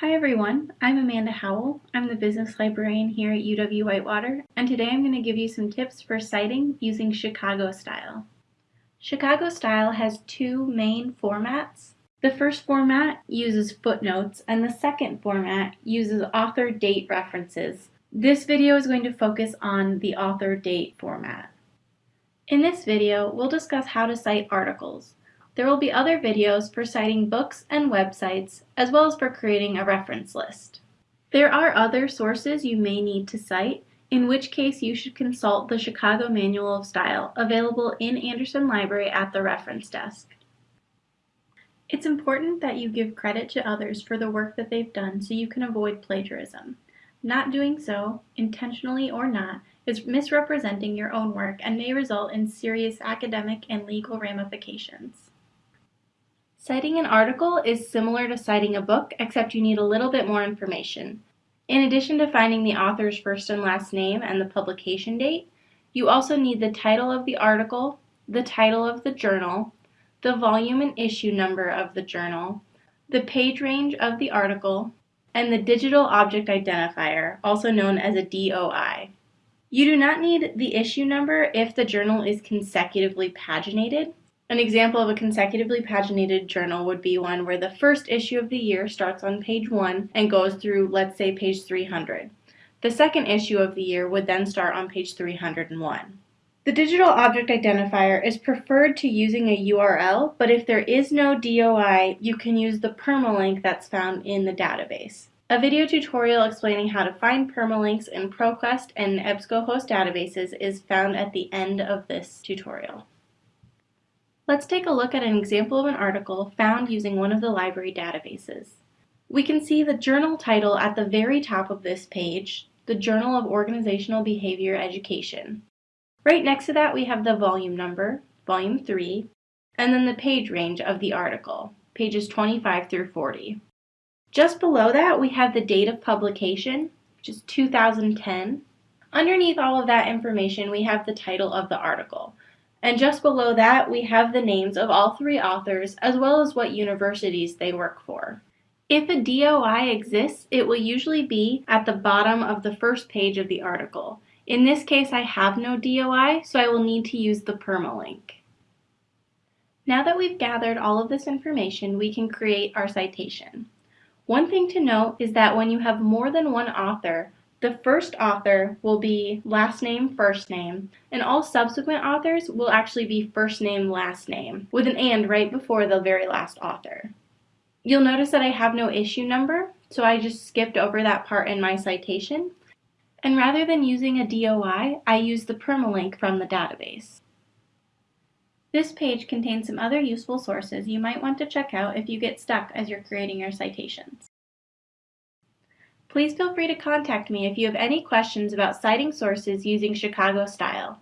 Hi everyone, I'm Amanda Howell. I'm the business librarian here at UW-Whitewater, and today I'm going to give you some tips for citing using Chicago Style. Chicago Style has two main formats. The first format uses footnotes, and the second format uses author date references. This video is going to focus on the author date format. In this video, we'll discuss how to cite articles. There will be other videos for citing books and websites, as well as for creating a reference list. There are other sources you may need to cite, in which case you should consult the Chicago Manual of Style, available in Andersen Library at the reference desk. It's important that you give credit to others for the work that they've done so you can avoid plagiarism. Not doing so, intentionally or not, is misrepresenting your own work and may result in serious academic and legal ramifications. Citing an article is similar to citing a book, except you need a little bit more information. In addition to finding the author's first and last name and the publication date, you also need the title of the article, the title of the journal, the volume and issue number of the journal, the page range of the article, and the digital object identifier, also known as a DOI. You do not need the issue number if the journal is consecutively paginated, an example of a consecutively paginated journal would be one where the first issue of the year starts on page 1 and goes through, let's say, page 300. The second issue of the year would then start on page 301. The digital object identifier is preferred to using a URL, but if there is no DOI, you can use the permalink that's found in the database. A video tutorial explaining how to find permalinks in ProQuest and EBSCOhost databases is found at the end of this tutorial. Let's take a look at an example of an article found using one of the library databases. We can see the journal title at the very top of this page, the Journal of Organizational Behavior Education. Right next to that we have the volume number, volume 3, and then the page range of the article, pages 25 through 40. Just below that we have the date of publication, which is 2010. Underneath all of that information we have the title of the article, and just below that, we have the names of all three authors as well as what universities they work for. If a DOI exists, it will usually be at the bottom of the first page of the article. In this case, I have no DOI, so I will need to use the permalink. Now that we've gathered all of this information, we can create our citation. One thing to note is that when you have more than one author, the first author will be last name, first name, and all subsequent authors will actually be first name, last name, with an and right before the very last author. You'll notice that I have no issue number, so I just skipped over that part in my citation. And rather than using a DOI, I used the permalink from the database. This page contains some other useful sources you might want to check out if you get stuck as you're creating your citations. Please feel free to contact me if you have any questions about citing sources using Chicago style.